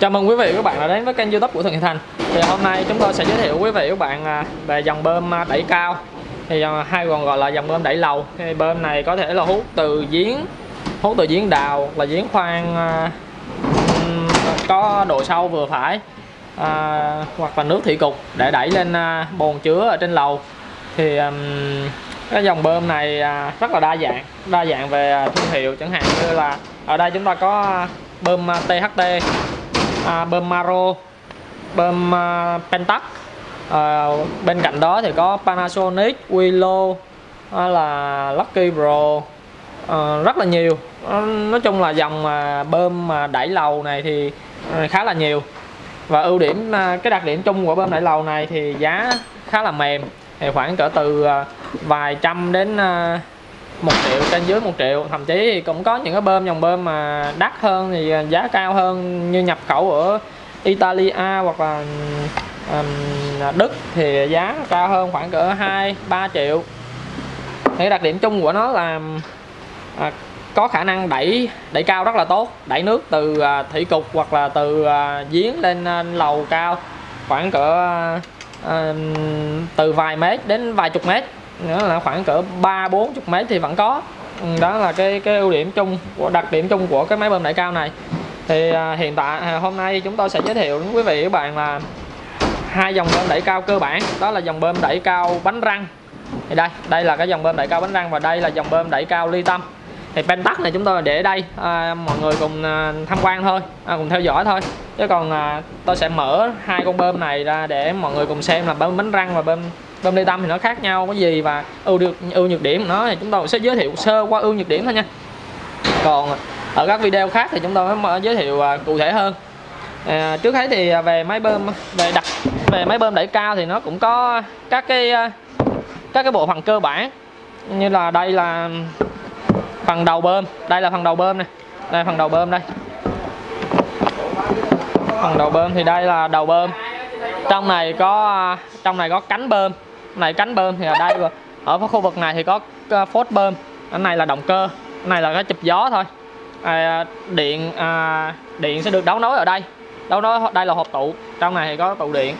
Chào mừng quý vị và các bạn đã đến với kênh youtube của Thường Thành. Thì hôm nay chúng tôi sẽ giới thiệu quý vị và các bạn à, về dòng bơm à, đẩy cao. Thì à, hay còn gọi là dòng bơm đẩy lầu. Thì Bơm này có thể là hút từ giếng Hút từ giếng đào là giếng khoan có độ sâu vừa phải à, Hoặc là nước thủy cục để đẩy lên bồn chứa ở trên lầu. Thì cái dòng bơm này rất là đa dạng Đa dạng về thương hiệu chẳng hạn như là Ở đây chúng ta có bơm THT à, bơm Maro bơm à, Pentax à, ờ, bên cạnh đó thì có Panasonic Willow à, là Lucky Pro à, ờ, rất là nhiều. Ờ, nói chung là dòng à, bơm mà đẩy lầu này thì à, khá là nhiều. Và ưu điểm à, cái đặc điểm chung của bơm đẩy lầu này thì giá khá là mềm. Thì khoảng cỡ từ à, vài trăm đến à, một triệu trên dưới một triệu. Thậm chí thì cũng có những cái bơm dòng bơm mà đắt hơn thì à, giá cao hơn như nhập khẩu ở Italia hoặc là um, Đức thì giá cao hơn khoảng cỡ 2 3 triệu. Thì đặc điểm chung của nó là à, có khả năng đẩy đẩy cao rất là tốt đẩy nước từ à, thủy cục hoặc là từ à, giếng lên à, lầu cao khoảng cỡ à, từ vài mét đến vài chục mét nữa là khoảng cỡ ba bốn chục mấy thì vẫn có. Ừ, đó là cái cái ưu điểm chung của đặc điểm chung của cái máy bơm đẩy cao này. Thì à, hiện tại à, hôm nay chúng tôi sẽ giới thiệu đến quý vị các bạn là hai dòng bơm đẩy cao cơ bản. Đó là dòng bơm đẩy cao bánh răng. Thì đây đây là cái dòng bơm đẩy cao bánh răng và đây là dòng bơm đẩy cao ly tâm. Thì pentax này chúng tôi để đây à, mọi người cùng à, tham quan thôi à, cùng theo dõi thôi. Chứ còn à, tôi sẽ mở hai con bơm này ra để mọi người cùng xem là bơm bánh răng và bơm bơm ly tâm thì nó khác nhau cái gì và ưu được ưu nhược điểm của nó thì chúng tôi sẽ giới thiệu sơ qua ưu nhược điểm thôi nha. Còn ở các video khác thì chúng tôi mới giới thiệu à, cụ thể hơn. À, trước hết thì à, về máy bơm về đặt về máy bơm đẩy cao thì nó cũng có các cái à, các cái bộ phận cơ bản như là đây là phần đầu bơm đây là phần đầu bơm này đây phần đầu bơm đây. Phần đầu bơm thì đây là đầu bơm. Trong này có trong này có cánh bơm này cánh bơm thì ở đây ở khu vực này thì có ờ, phốt bơm. Cái này là động cơ. Cái này là cái chụp gió thôi. À, điện à, điện sẽ được đấu nối ở đây. Đấu nối đây là hộp tụ trong này thì có tụ điện.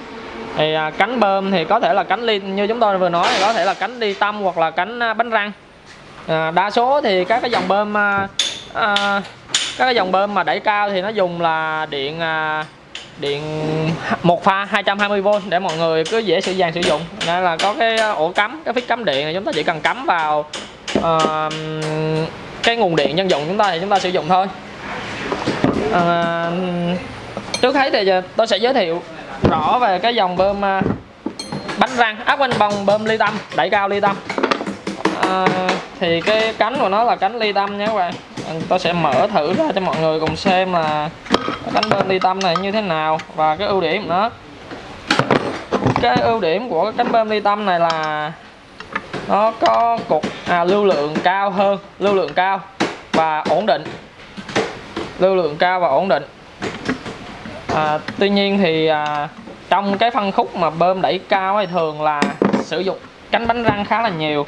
Thì à, cánh bơm thì có thể là cánh ly như chúng tôi vừa nói thì có thể là cánh ly tâm hoặc là cánh à, bánh răng. À, đa số thì các cái dòng bơm à, à, các cái dòng bơm mà đẩy cao thì nó dùng là điện à, điện một pha 220V để mọi người cứ dễ sử dàng sử dụng. Nên là có cái ờ, ổ cắm cái phích cắm điện này chúng ta chỉ cần cắm vào uh, cái nguồn điện dân dụng chúng ta thì chúng ta sử dụng thôi. Uh, trước hết thì tôi sẽ giới thiệu rõ về cái dòng bơm uh, bánh răng áp quanh bồng, bơm ly tâm đẩy cao ly tâm. Uh, thì cái cánh của nó là cánh ly tâm nhé các bạn tôi sẽ mở thử ra cho mọi người cùng xem là cánh bơm ly tâm này như thế nào và cái ưu điểm của nó cái ưu điểm của cái cánh bơm ly tâm này là nó có cục à, lưu lượng cao hơn lưu lượng cao và ổn định. Lưu lượng cao và ổn định. À, tuy nhiên thì à, trong cái phân khúc mà bơm đẩy cao thì thường là sử dụng cánh bánh răng khá là nhiều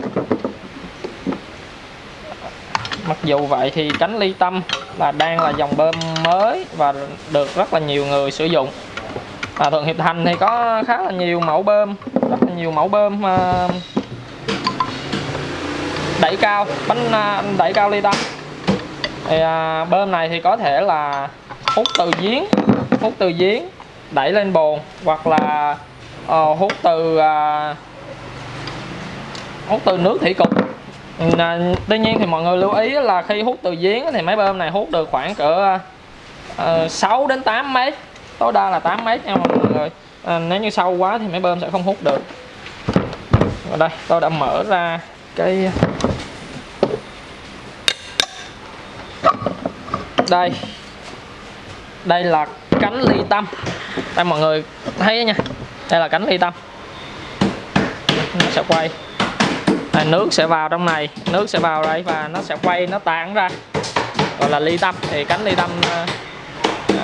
mặc dù vậy thì cánh ly tâm là đang là dòng bơm mới và được rất là nhiều người sử dụng. À, thường hiệp thành thì có khá là nhiều mẫu bơm rất là nhiều mẫu bơm uh, đẩy cao bánh uh, đẩy cao ly tâm. Thì uh, bơm này thì có thể là hút từ giếng hút từ giếng đẩy lên bồn hoặc là uh, hút từ uh, hút từ nước thủy cục à, tuy nhiên thì mọi người lưu ý là khi hút từ giếng thì máy bơm này hút được khoảng cỡ à, ờ, uh, 6 đến 8 mét. Tối đa là 8 mét nha mọi người à, nếu như sâu quá thì máy bơm sẽ không hút được. Ở đây tôi đã mở ra cái đây. Đây là cánh ly tâm. Đây mọi người thấy nha. Đây là cánh ly tâm. Nó sẽ quay nước sẽ vào trong này nước sẽ vào đây và nó sẽ quay nó tán ra. Gọi là ly tâm thì cánh ly tâm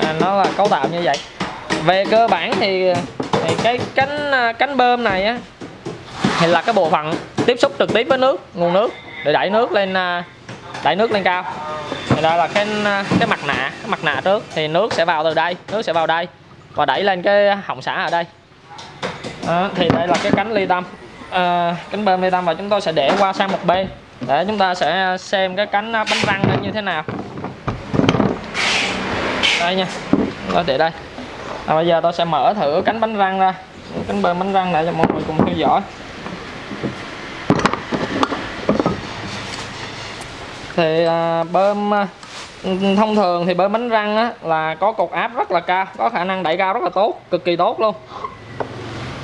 à, nó là cấu tạo như vậy. Về cơ bản thì, thì cái cánh ờ, cánh bơm này á thì là cái bộ phận tiếp xúc trực tiếp với nước nguồn nước để đẩy nước lên đẩy nước lên cao. Thì đây là cái cái mặt nạ cái mặt nạ trước thì nước sẽ vào từ đây nước sẽ vào đây và đẩy lên cái họng xả ở đây. Đó, thì đây là cái cánh ly tâm à, cánh bên ly tâm và chúng tôi sẽ để qua sang một bên. Để chúng ta sẽ xem cái cánh à, bánh răng nó như thế nào. Đây nha tôi để đây. À, bây giờ tôi sẽ mở thử cánh bánh răng ra. Cánh bên bánh răng lại cho mọi người cùng theo dõi. Thì à, bơm à, thông thường thì bơm bánh răng á, là có cột áp rất là cao có khả năng đẩy cao rất là tốt cực kỳ tốt luôn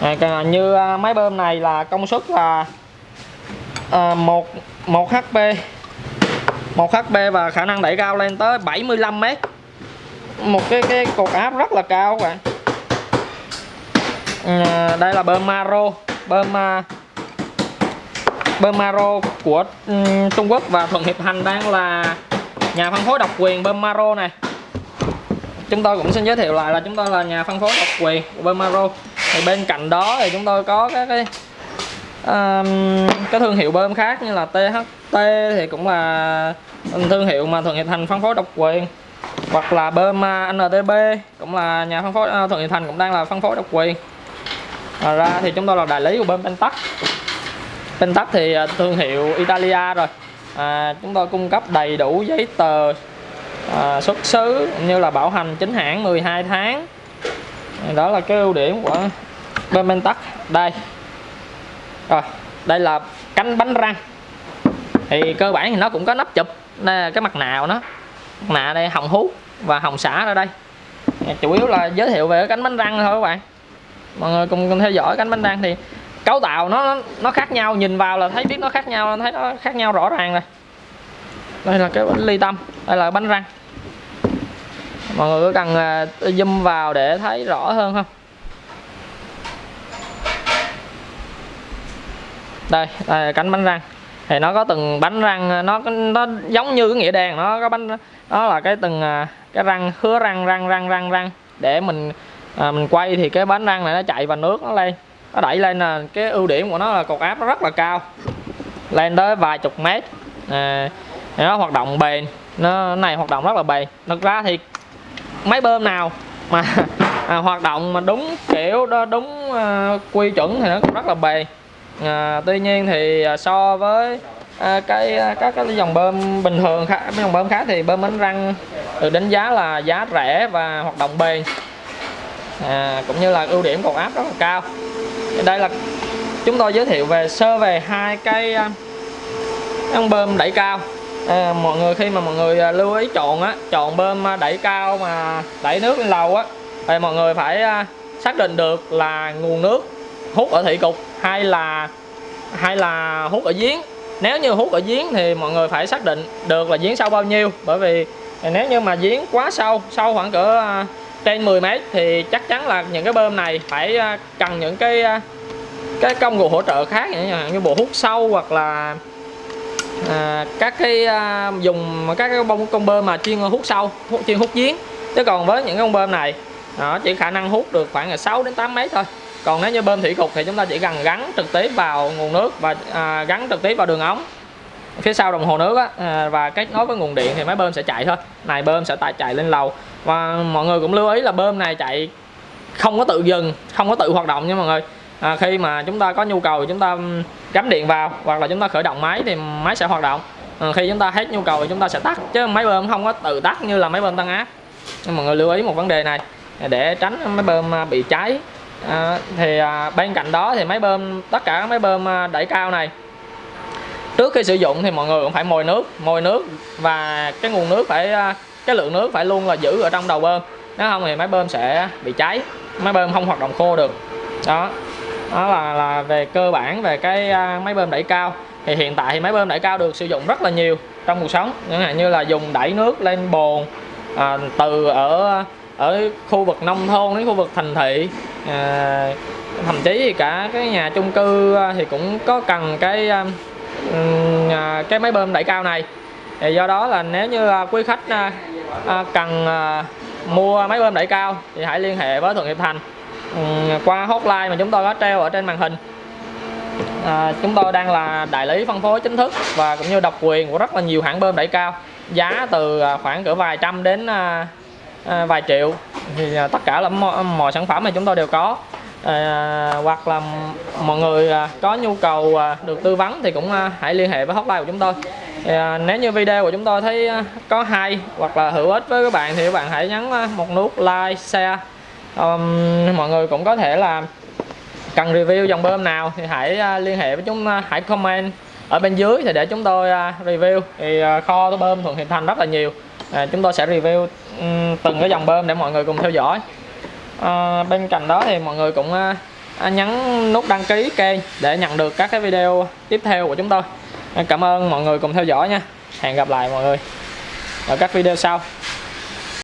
à, như à, máy bơm này là công suất là à, 1 1 HP 1 HP và khả năng đẩy cao lên tới 75 m một cái cái cột áp rất là cao các bạn. À, đây là bơm Maro. Bơm à, bơm Maro của um, Trung Quốc và Thuận Hiệp hành đang là nhà phân phối độc quyền bơm Maro này. Chúng tôi cũng xin giới thiệu lại là chúng tôi là nhà phân phối độc quyền của bơm Maro thì bên cạnh đó thì chúng tôi có các cái um, cái thương hiệu bơm khác như là THT thì cũng là thương hiệu mà Thuận Hiệp Thành phân phối độc quyền. Hoặc là bơm à, NTB cũng là nhà phân phối à, Thuận Hiệp Thành cũng đang là phân phối độc quyền. Ngoài ra thì chúng tôi là đại lý của bơm Pentax Pentax thì à, thương hiệu Italia rồi. À, chúng tôi cung cấp đầy đủ giấy tờ à, xuất xứ như là bảo hành chính hãng 12 tháng đó là cái ưu điểm của bơm Pentax đây. Rồi đây là cánh bánh răng. Thì cơ bản thì nó cũng có nắp chụp đây là cái mặt nạ của nó. Mặt nạ đây hồng hú và hồng xả ở đây. Chủ yếu là giới thiệu về cái cánh bánh răng thôi các bạn. Mọi người cùng, cùng theo dõi cánh bánh răng thì cấu tạo nó nó khác nhau nhìn vào là thấy biết nó khác nhau thấy nó khác nhau rõ ràng rồi. Đây là cái bánh ly tâm đây là bánh răng mọi người có cần à, zoom vào để thấy rõ hơn không? Đây, đây là cánh bánh răng. Thì nó có từng bánh răng à, nó nó giống như cái nghĩa đèn nó có bánh nó là cái từng à, cái răng khứa răng răng răng răng răng. Để mình à, mình quay thì cái bánh răng này nó chạy vào nước nó lên. Nó đẩy lên là cái ưu điểm của nó là cột áp nó rất là cao. Lên tới vài chục mét. À, nó hoạt động bền. Nó này hoạt động rất là bền. Thực ra thì máy bơm nào mà à, hoạt động mà đúng kiểu đó đúng à, quy chuẩn thì nó cũng rất là bền à, tuy nhiên thì à, so với à, cái à, các cái dòng bơm bình thường khác dòng bơm khác thì bơm bánh răng được đánh giá là giá rẻ và hoạt động bền. À, cũng như là ưu điểm cột áp rất là cao. Đây là chúng tôi giới thiệu về sơ về hai cái à, con bơm đẩy cao à, mọi người khi mà mọi người à, lưu ý chọn á chọn bơm à, đẩy cao mà đẩy nước lên lầu á thì mọi người phải à, xác định được là nguồn nước hút ở thị cục hay là hay là hút ở giếng. Nếu như hút ở giếng thì mọi người phải xác định được là giếng sâu bao nhiêu bởi vì nếu như mà giếng quá sâu sâu khoảng cỡ trên 10 mét thì chắc chắn là những cái bơm này phải cần những cái cái công cụ hỗ trợ khác như bộ hút sâu hoặc là à, các cái à, dùng các cái bông con bơm mà chuyên hút sâu hút, chuyên hút giếng. Chứ còn với những con bơm này nó chỉ khả năng hút được khoảng là 6 đến 8 mét thôi. Còn nếu như bơm thủy cục thì chúng ta chỉ cần gắn trực tiếp vào nguồn nước và à, gắn trực tiếp vào đường ống phía sau đồng hồ nước á, à, và kết nối với nguồn điện thì máy bơm sẽ chạy thôi. Này bơm sẽ tại chạy lên lầu. Và mọi người cũng lưu ý là bơm này chạy không có tự dừng không có tự hoạt động nha mọi người à, khi mà chúng ta có nhu cầu chúng ta cắm điện vào hoặc là chúng ta khởi động máy thì máy sẽ hoạt động. À, khi chúng ta hết nhu cầu thì chúng ta sẽ tắt chứ máy bơm không có tự tắt như là máy bơm tăng áp. Nhưng mọi người lưu ý một vấn đề này để tránh máy bơm à, bị cháy à, thì à, bên cạnh đó thì máy bơm tất cả các máy bơm à, đẩy cao này. Trước khi sử dụng thì mọi người cũng phải mồi nước mồi nước và cái nguồn nước phải à, cái lượng nước phải luôn là giữ ở trong đầu bơm. Nếu không thì máy bơm sẽ bị cháy máy bơm không hoạt động khô được. Đó đó là là về cơ bản về cái à, máy bơm đẩy cao. Thì hiện tại thì máy bơm đẩy cao được sử dụng rất là nhiều trong cuộc sống. Chẳng hạn như là dùng đẩy nước lên bồn à, từ ở ở khu vực nông thôn đến khu vực thành thị. À, thậm chí thì cả cái nhà chung cư à, thì cũng có cần cái à, à, cái máy bơm đẩy cao này. Thì do đó là nếu như quý khách cần mua máy bơm đẩy cao thì hãy liên hệ với Thuận Hiệp Thành. Ừ, qua hotline mà chúng tôi có treo ở trên màn hình. À, chúng tôi đang là đại lý phân phối chính thức và cũng như độc quyền của rất là nhiều hãng bơm đẩy cao. Giá từ à, khoảng cỡ vài trăm đến à, à, vài triệu. Thì à, tất cả là mọi, mọi sản phẩm mà chúng tôi đều có. À, hoặc là mọi người à, có nhu cầu à, được tư vấn thì cũng à, hãy liên hệ với hotline của chúng tôi. À, nếu như video của chúng tôi thấy à, có hay hoặc là hữu ích với các bạn thì các bạn hãy nhấn à, một nút like share um, mọi người cũng có thể là cần review dòng bơm nào thì hãy à, liên hệ với chúng à, hãy comment ở bên dưới thì để chúng tôi à, review. Thì à, kho bơm Thuận Hiệp Thành rất là nhiều. À, chúng tôi sẽ review từng cái dòng bơm để mọi người cùng theo dõi. À, bên cạnh đó thì mọi người cũng nhấn nút đăng ký kênh để nhận được các cái video tiếp theo của chúng tôi. À, cảm ơn mọi người cùng theo dõi nha. Hẹn gặp lại mọi người ở các video sau.